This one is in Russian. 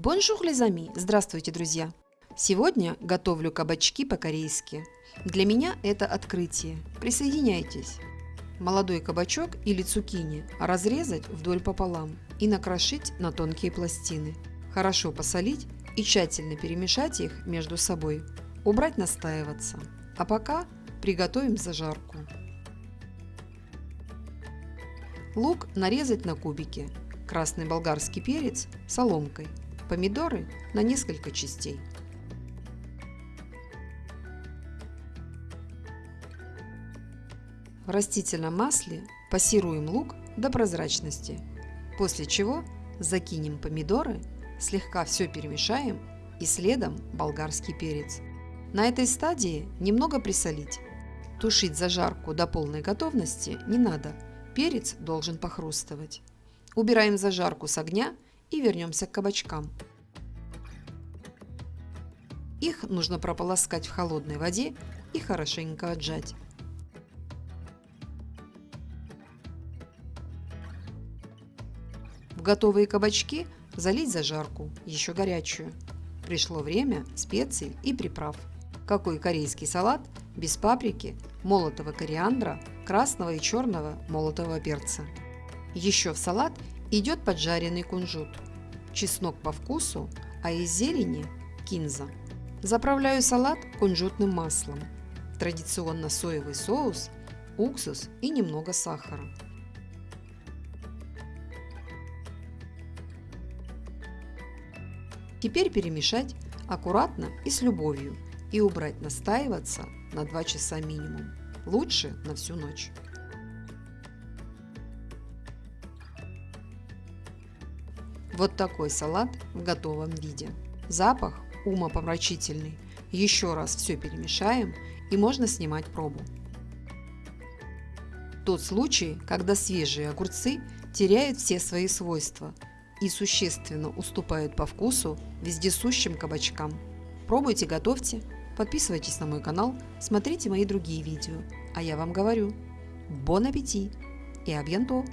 Bonjour les amis! Здравствуйте, друзья! Сегодня готовлю кабачки по-корейски. Для меня это открытие. Присоединяйтесь! Молодой кабачок или цукини разрезать вдоль пополам и накрошить на тонкие пластины. Хорошо посолить и тщательно перемешать их между собой. Убрать настаиваться. А пока приготовим зажарку. Лук нарезать на кубики. Красный болгарский перец соломкой – помидоры на несколько частей. В растительном масле пассируем лук до прозрачности, после чего закинем помидоры, слегка все перемешаем и следом болгарский перец. На этой стадии немного присолить. Тушить зажарку до полной готовности не надо, перец должен похрустывать. Убираем зажарку с огня и вернемся к кабачкам. Их нужно прополоскать в холодной воде и хорошенько отжать. В готовые кабачки залить зажарку, еще горячую. Пришло время специй и приправ. Какой корейский салат без паприки, молотого кориандра, красного и черного молотого перца. Еще в салат идет поджаренный кунжут, чеснок по вкусу, а из зелени – кинза. Заправляю салат кунжутным маслом, традиционно соевый соус, уксус и немного сахара. Теперь перемешать аккуратно и с любовью и убрать настаиваться на 2 часа минимум, лучше на всю ночь. Вот такой салат в готовом виде. Запах умопомрачительный. Еще раз все перемешаем и можно снимать пробу. Тот случай, когда свежие огурцы теряют все свои свойства и существенно уступают по вкусу вездесущим кабачкам. Пробуйте, готовьте, подписывайтесь на мой канал, смотрите мои другие видео. А я вам говорю, бон аппетит и абьянто!